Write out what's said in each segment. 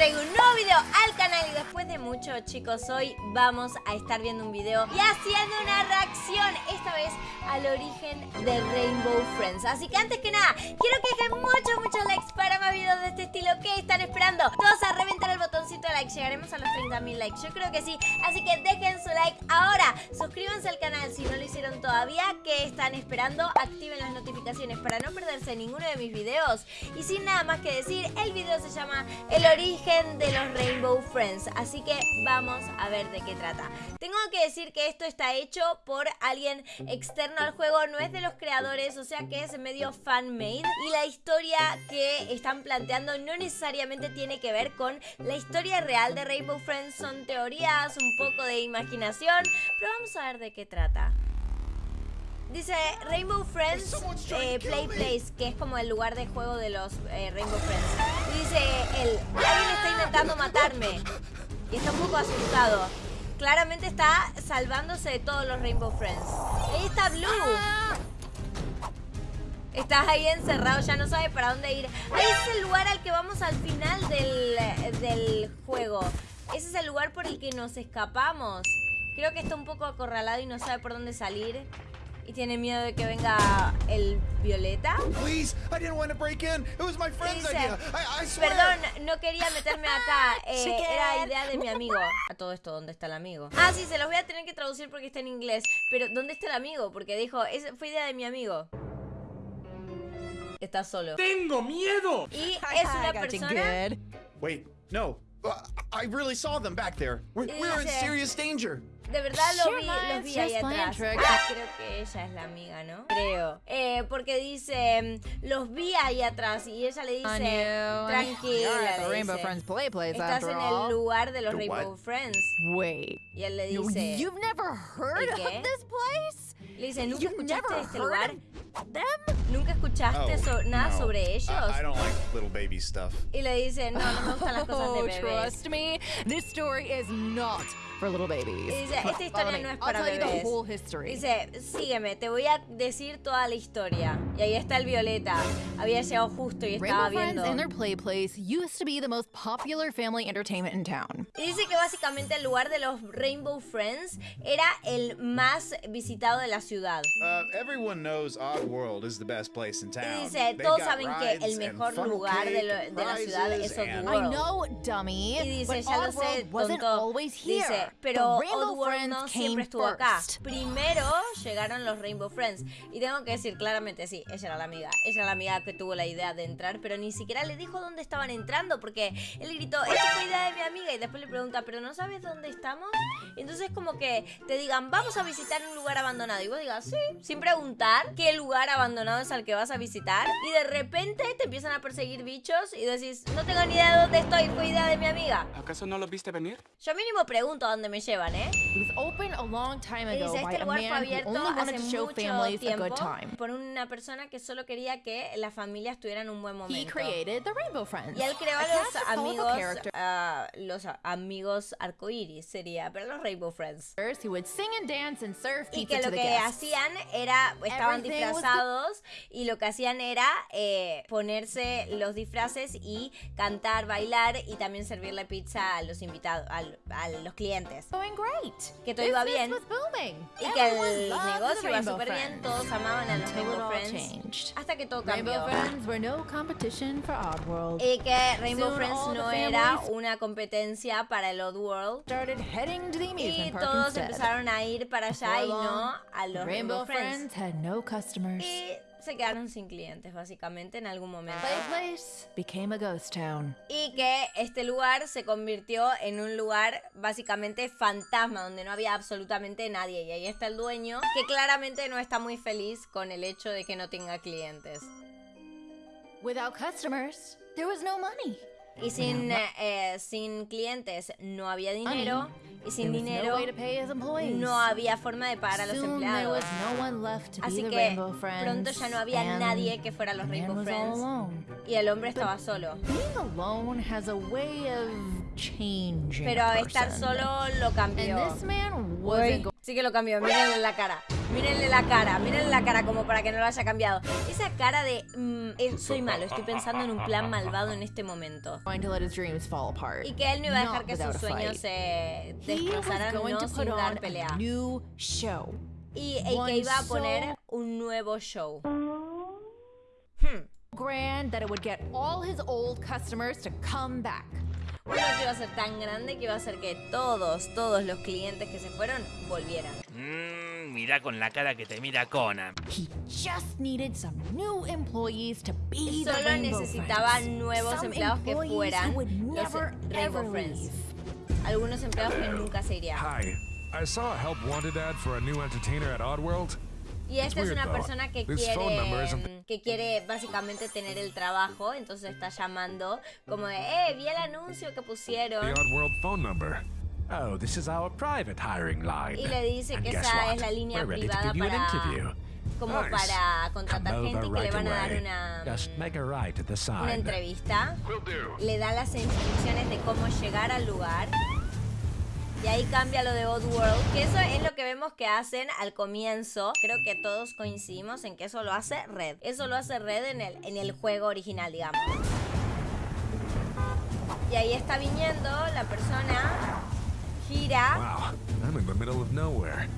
traigo un nuevo video al canal después de mucho chicos hoy vamos a estar viendo un video y haciendo una reacción esta vez al origen de Rainbow Friends Así que antes que nada quiero que dejen muchos muchos likes para más videos de este estilo ¿Qué están esperando? Todos a reventar el botoncito de like, llegaremos a los 30.000 likes Yo creo que sí, así que dejen su like ahora Suscríbanse al canal si no lo hicieron todavía ¿Qué están esperando? Activen las notificaciones para no perderse ninguno de mis videos Y sin nada más que decir, el video se llama El origen de los Rainbow Friends Así que vamos a ver de qué trata. Tengo que decir que esto está hecho por alguien externo al juego No es de los creadores, o sea que es medio fan-made. Y la historia que están planteando no necesariamente tiene que ver con la historia real de Rainbow Friends. Son teorías, un poco de imaginación Pero vamos a ver de qué trata. Dice Rainbow Friends eh, Play Place, que es como el lugar de juego de los eh, Rainbow Friends. Y dice él, alguien está intentando matarme. Y está un poco asustado. Claramente está salvándose de todos los Rainbow Friends. Ahí está Blue. Estás ahí encerrado, ya no sabe para dónde ir. Ahí es el lugar al que vamos al final del, del juego. Ese es el lugar por el que nos escapamos. Creo que está un poco acorralado y no sabe por dónde salir y tiene miedo de que venga el Violeta. Please, I didn't want to break in. It was my friend's Dice, idea. I, I swear. Perdón, no quería meterme acá. Eh, era idea de mi amigo. A todo esto, ¿dónde está el amigo? Ah, sí, se los voy a tener que traducir porque está en inglés. Pero, ¿dónde está el amigo? Porque dijo, es, fue idea de mi amigo. Está solo. ¡Tengo miedo! Y es una persona. Wait, no. Uh, I really saw them back there. We're, we're in serious danger. De verdad lo vi, los vi ahí atrás. Ah, creo que ella es la amiga, ¿no? Creo. Eh, porque dice, mm, los vi ahí atrás y ella le dice, tranquila, le Rainbow dice, Friends play place estás en el lugar de los Rainbow? Friends. Wait, Y él le dice, you've never heard ¿El of qué? this place? le dice, ¿nunca You've escuchaste never de este heard lugar? ¿Nunca escuchaste Oh, so- nada no. sobre ellos? I, I don't like little baby stuff. Y le dice, no, no me gustan las cosas de Oh, bebés. trust me, this story is not for little babies. Y dice, esta historia no es I'll para tell you the bebés. Dice, sígueme, te voy a decir toda la historia. Y ahí está el Violeta. Había llegado justo y estaba Rainbow Friends viendo. and their play place used to be the most popular family entertainment in town. Y dice que básicamente el lugar de los Rainbow Friends era el más visitado de la ciudad. Uh, everyone knows Oddworld is the best place in Y town. dice, They've todos saben que el mejor lugar de, lo- cake, de la ciudad es and- Oddworld. I know, dummy. Y dice, but ya lo sé, tonto. always pero Oddworld Friends no siempre estuvo acá. Primero llegaron los Rainbow Friends. Y tengo que decir claramente, sí, ella era la amiga. Ella era la amiga que tuvo la idea de entrar, pero ni siquiera le dijo dónde estaban entrando, porque él gritó, esto fue idea de mi amiga. Y después le pregunta, ¿pero no sabes dónde estamos? Entonces como que te digan, vamos a visitar un lugar abandonado. Y vos digas, sí, sin preguntar qué lugar abandonado es al que vas a visitar. Y de repente te empiezan a perseguir bichos y decís, no tengo ni idea de dónde estoy, fue idea de mi amiga. ¿Acaso no lo viste venir? Yo mínimo pregunto a dónde me llevan, ¿eh? It was opened a long time Y ago dice, este a lugar fue abierto hace mucho a tiempo por una persona que solo quería que las familias tuvieran un buen He momento. created the Rainbow Friends. Y él creó a a los amigos, ah, los a- amigos arcoíris sería, pero los Rainbow Friends. who would sing and dance and serve Y que lo que guests. hacían era, estaban disfrazados y lo que hacían era eh, ponerse los disfraces y cantar, bailar y también servirle pizza a los invitados, al- a, los clientes. Going great. Que todo iba bien. Y que el negocio iba súper bien, todos amaban a los Rainbow Friends. Hasta que todo cambió. Friends were no competition for Oddworld. Y que Rainbow Friends no era una competencia para el Oddworld. started heading to the Y todos empezaron a ir para allá y no a los Rainbow Friends. Friends had no customers. Y se quedaron sin clientes, básicamente, en algún momento. Became a ghost town. Y que este lugar se convirtió en un lugar básicamente fantasma, donde no había absolutamente nadie. Y ahí está el dueño, que claramente no está muy feliz con el hecho de que no tenga clientes. Without customers, there was no money. Y sin, eh, sin clientes no había dinero. Y sin dinero no había forma de pagar a los empleados. Así que pronto ya no había nadie que fuera los Rainbow Friends. Y el hombre estaba solo. Pero estar solo lo cambió. Sí que lo cambió, mírenle la cara. Mírenle la cara, mírenle la cara como para que no lo haya cambiado. Esa cara de mm, eh, soy malo, estoy pensando en un plan malvado en este momento. Y que él no iba a dejar que sus sueños se destrozaran no sin dar a pelea. Y, y que iba a poner un nuevo show. Grand that it would get all his old customers to come back. Uno que iba a ser tan grande que iba a hacer que todos, todos los clientes que se fueron volvieran. Mmm, mira con la cara que te mira Conan. He just needed some new employees to be the Solo necesitaba nuevos empleados que fueran los Rainbow Friends. Algunos empleados que nunca se irían. Hi. I saw a help wanted ad for a new entertainer at Oddworld. Y esta es una persona que quiere, que quiere básicamente tener el trabajo, entonces está llamando como de, eh, vi el anuncio que pusieron. Oddworld phone number. Oh, this is our private hiring line. Y le dice And que esa what? es la línea We're ready to privada give you an para- interview. como Nice. para contratar Come gente y over que le right van a dar una, Just make a right at the una entrevista. Le da las instrucciones de cómo llegar al lugar. Y ahí cambia lo de Oddworld, que eso es lo que vemos que hacen al comienzo. Creo que todos coincidimos en que eso lo hace Red. Eso lo hace Red en el, en el juego original, digamos. Y ahí está viniendo la persona, gira. Wow, I'm in the middle of nowhere.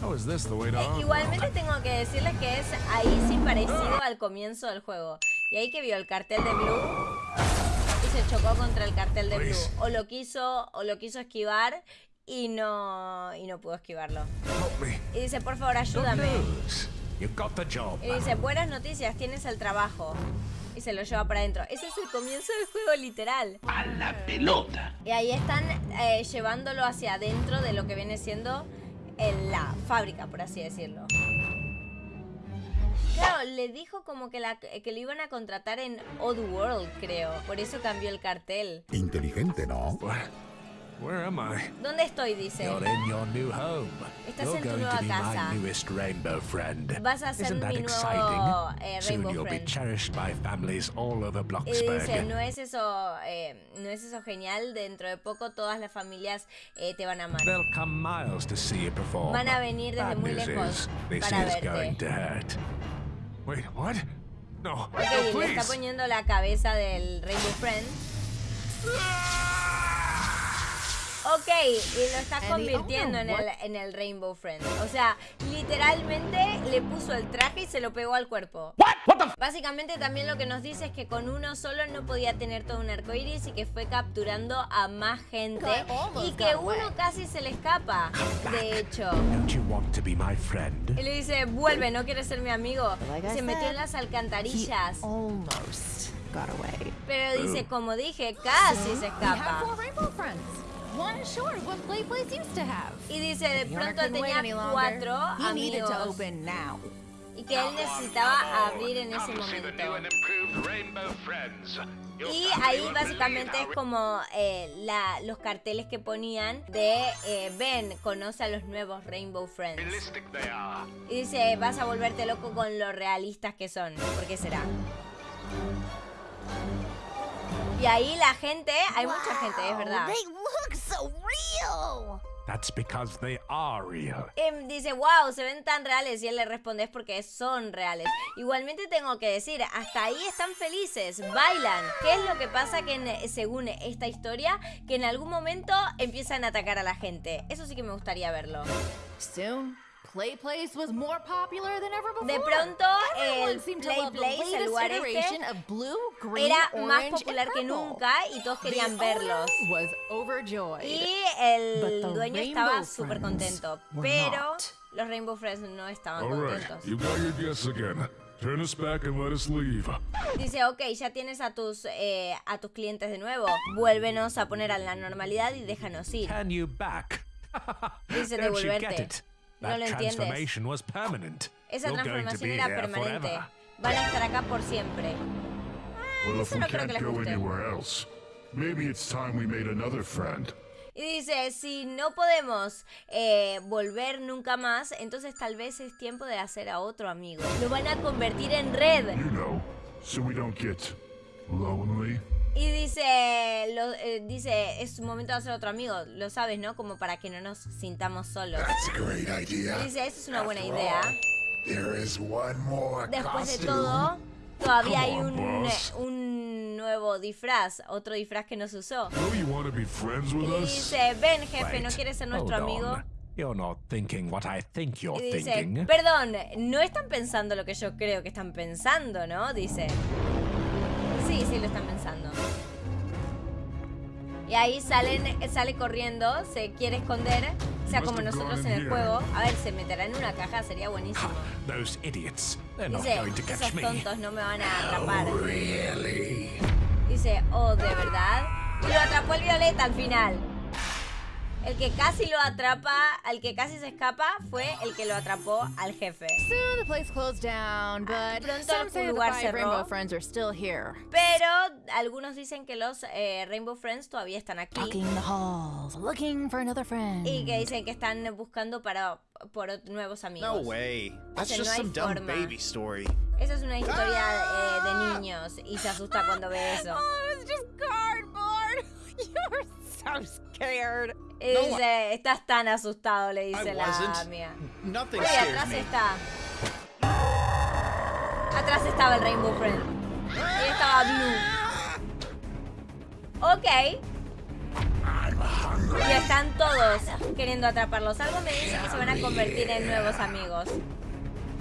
How is this the way to Eh, igualmente tengo que decirles que es ahí sí parecido al comienzo del juego. Y ahí que vio el cartel de Blue y se chocó contra el cartel de Blue. O lo quiso, o lo quiso esquivar y no, y no pudo esquivarlo. Y dice, por favor, ayúdame. news. You got the job. Y dice, buenas noticias, tienes el trabajo. Y se lo lleva para adentro. Ese es el comienzo del juego, literal. A la pelota. Y ahí están eh, llevándolo hacia adentro de lo que viene siendo en la fábrica, por así decirlo. Claro, le dijo como que, la, que lo iban a contratar en Oddworld, creo. Por eso cambió el cartel. Inteligente, ¿no? Where am I? ¿Dónde estoy? Dice. You're in your new home. Estás You're en tu going nueva casa. rainbow friend. Vas a ser mi nuevo, Soon Rainbow be friend. cherished by families all over Y Bloxburg. dice, ¿no es eso, eh, no es eso genial? Dentro de poco todas las familias eh, te van a amar. They'll come miles to see you perform. Van a venir desde Bad muy lejos is, this para is verte. going to hurt. Wait, what? No, le está poniendo la cabeza del Rainbow Friend. Ok, y lo está convirtiendo en owner, el, en el Rainbow Friend. O sea, literalmente le puso el traje y se lo pegó al cuerpo. Básicamente también lo que nos dice es que con uno solo no podía tener todo un arco iris y que fue capturando a más gente y que uno casi se le escapa. De hecho. Don't you want to be my friend? Y le dice, vuelve, no quieres ser mi amigo. Se metió en las alcantarillas. almost got away. Pero dice, como dije, casi se escapa. Y dice, de pronto tenía cuatro He needed to amigos. open now. Y que él necesitaba abrir en ese momento. Y ahí básicamente es como eh, la- los carteles que ponían de eh, Ben, conoce a los nuevos Rainbow Friends. Y dice, vas a volverte loco con lo realistas que son. ¿Por qué será? Y ahí la gente, hay mucha gente, es verdad. Real. That's because they are real. Em, dice, wow, se ven tan reales. Y él le responde, es porque son reales. Igualmente tengo que decir, hasta ahí están felices, bailan. ¿Qué es lo que pasa que en- según esta historia, que en algún momento empiezan a atacar a la gente? Eso sí que me gustaría verlo. Soon, Play Place was more popular than ever before. De pronto, Everyone el seemed to Play love the Place, el lugar iteration este, of blue, green, Era más orange, popular and que purple. nunca y todos The querían verlos. owner was overjoyed. Y But el the dueño Rainbow estaba súper Friends contento. were Pero not. los Rainbow Friends no estaban contentos. you got your guess again. Turn us back and let us leave. Dice, ok, ya tienes a tus, eh, a tus clientes de nuevo. Vuélvenos a poner a la normalidad y déjanos ir. Turn you back. Dice devolverte. No lo entiendes. transformation was permanent. Esa transformación be era permanente. forever. Van a estar acá por siempre. Well, if eso we no creo can't que les go guste. anywhere else, maybe it's time we made another friend. Y dice, si no podemos eh, volver nunca más, entonces tal vez es tiempo de hacer a otro amigo. Lo van a convertir en red. You know, so we don't get lonely. Y dice, lo- eh, dice, es momento de hacer otro amigo, lo sabes, ¿no? Como para que no nos sintamos solos. That's a great idea. Dice, eso es una buena idea. There is one more Después de todo, todavía hay un, un nuevo disfraz, otro disfraz que usó. Be friends with Y us? dice, ven jefe, ¿no quieres ser nuestro amigo? You're not thinking what I think you're dice, thinking. perdón, no están pensando lo que yo creo que están pensando, ¿no? Dice. Sí, sí lo están pensando. Y ahí salen, sale corriendo, se quiere esconder, o sea, como nosotros en el juego. A ver, se meterá en una caja, sería buenísimo. Those idiots. They're not Dice, going to catch esos me. tontos no me van a atrapar. Really? Dice, oh, ¿de verdad? Y lo atrapó el Violeta al final. El que casi lo atrapa, al que casi se escapa, fue el que lo atrapó al jefe. Soon the place closed down, but some el say the lugar five cerró. Rainbow Friends are still here. Pero algunos dicen que los eh, Rainbow Friends todavía están aquí. The halls, looking for another friend. Y que dicen que están buscando para por nuevos amigos. No way. That's just no some dumb forma. baby story. Esa es una historia eh, de niños y se asusta cuando ve eso. Oh, it's just cardboard. You're so scared. Y No, dice, estás tan asustado, le dice I la wasn't. mía. Nothing Oye, scares atrás me. está. Atrás estaba el Rainbow Friend. Ahí estaba Blue. Ok. Y están todos queriendo atraparlos. Algo me dice que se van a convertir en nuevos amigos.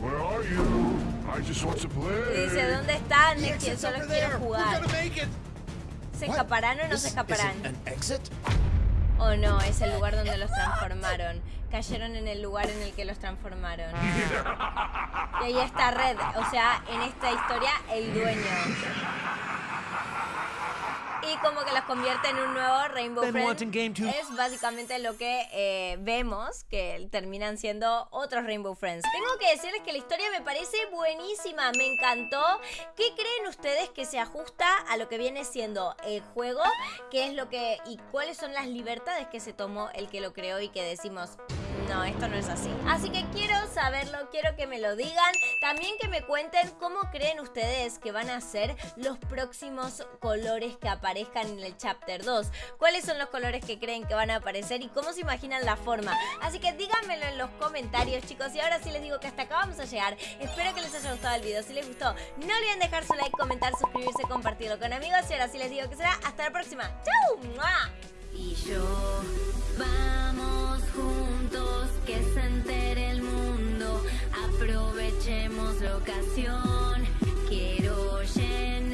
Where are you? I just want to Y play. dice, ¿dónde están? Solo quiero jugar. ¿Se escaparán o no se escaparán? Oh no, es el lugar donde los transformaron. Cayeron en el lugar en el que los transformaron. Y ahí está Red, o sea, en esta historia, el dueño. Y como que los convierte en un nuevo Rainbow Been Friend. wanting game two. Es básicamente lo que eh, vemos, que terminan siendo otros Rainbow Friends. Tengo que decirles que la historia me parece buenísima, me encantó. ¿Qué creen ustedes que se ajusta a lo que viene siendo el juego? ¿Qué es lo que y cuáles son las libertades que se tomó el que lo creó y que decimos no, esto no es así. Así que quiero saberlo, quiero que me lo digan. También que me cuenten cómo creen ustedes que van a ser los próximos colores que aparezcan en el Chapter 2. ¿Cuáles son los colores que creen que van a aparecer y cómo se imaginan la forma? Así que díganmelo en los comentarios, chicos. Y ahora sí les digo que hasta acá vamos a llegar. Espero que les haya gustado el video. Si les gustó, no olviden dejar su like, comentar, suscribirse, compartirlo con amigos. Y ahora sí les digo que será hasta la próxima. ¡Chau! y yo. Vamos juntos, que se entere el mundo. Aprovechemos la ocasión. Quiero llenar.